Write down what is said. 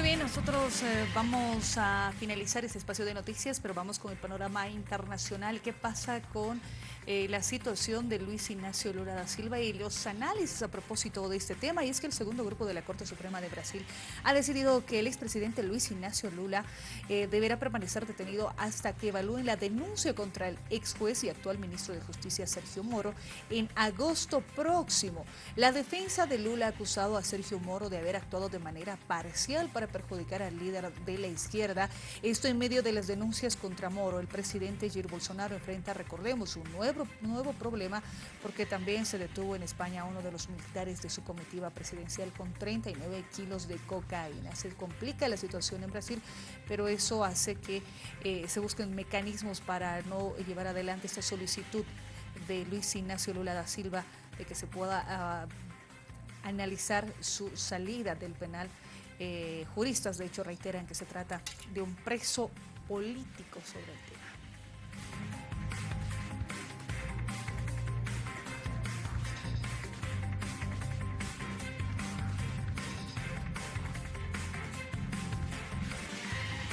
Muy bien, nosotros eh, vamos a finalizar este espacio de noticias, pero vamos con el panorama internacional. ¿Qué pasa con eh, la situación de Luis Ignacio Lula da Silva y los análisis a propósito de este tema? Y es que el segundo grupo de la Corte Suprema de Brasil ha decidido que el expresidente Luis Ignacio Lula eh, deberá permanecer detenido hasta que evalúen la denuncia contra el ex juez y actual ministro de Justicia Sergio Moro en agosto próximo. La defensa de Lula ha acusado a Sergio Moro de haber actuado de manera parcial para perjudicar al líder de la izquierda. Esto en medio de las denuncias contra Moro. El presidente Jair Bolsonaro enfrenta, recordemos, un nuevo, nuevo problema porque también se detuvo en España a uno de los militares de su comitiva presidencial con 39 kilos de cocaína. Se complica la situación en Brasil, pero eso hace que eh, se busquen mecanismos para no llevar adelante esta solicitud de Luis Ignacio Lula da Silva de que se pueda ah, analizar su salida del penal eh, juristas, de hecho, reiteran que se trata de un preso político sobre el tema.